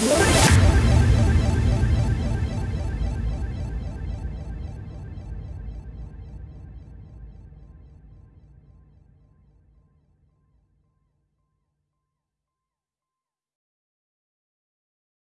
Look